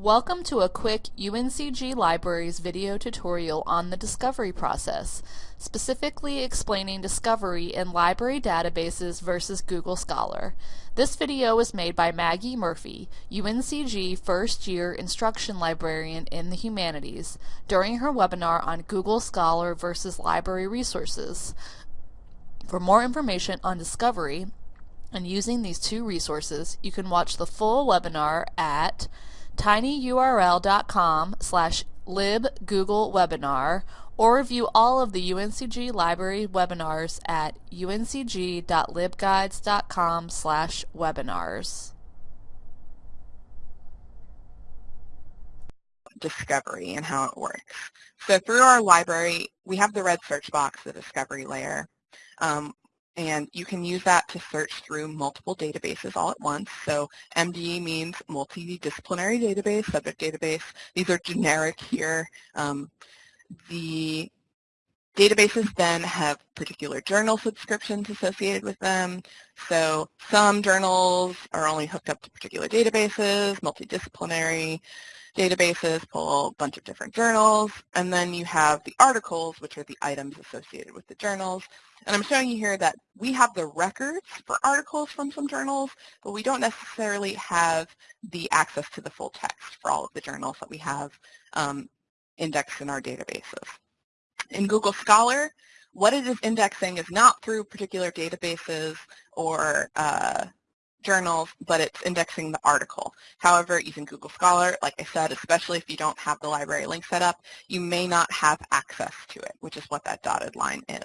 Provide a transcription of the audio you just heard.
Welcome to a quick UNCG Libraries video tutorial on the discovery process, specifically explaining discovery in library databases versus Google Scholar. This video was made by Maggie Murphy, UNCG first year instruction librarian in the humanities, during her webinar on Google Scholar versus library resources. For more information on discovery and using these two resources, you can watch the full webinar at tinyurl.com slash libgooglewebinar or view all of the UNCG library webinars at uncg.libguides.com slash webinars. Discovery and how it works. So through our library, we have the red search box, the discovery layer. Um, and you can use that to search through multiple databases all at once. So MDB means multidisciplinary database, subject database. These are generic here. Um, the databases then have particular journal subscriptions associated with them. So some journals are only hooked up to particular databases, multidisciplinary databases pull a bunch of different journals, and then you have the articles, which are the items associated with the journals. And I'm showing you here that we have the records for articles from some journals, but we don't necessarily have the access to the full text for all of the journals that we have um, indexed in our databases. In Google Scholar, what it is indexing is not through particular databases or uh, journals, but it's indexing the article. However, using Google Scholar, like I said, especially if you don't have the library link set up, you may not have access to it, which is what that dotted line is.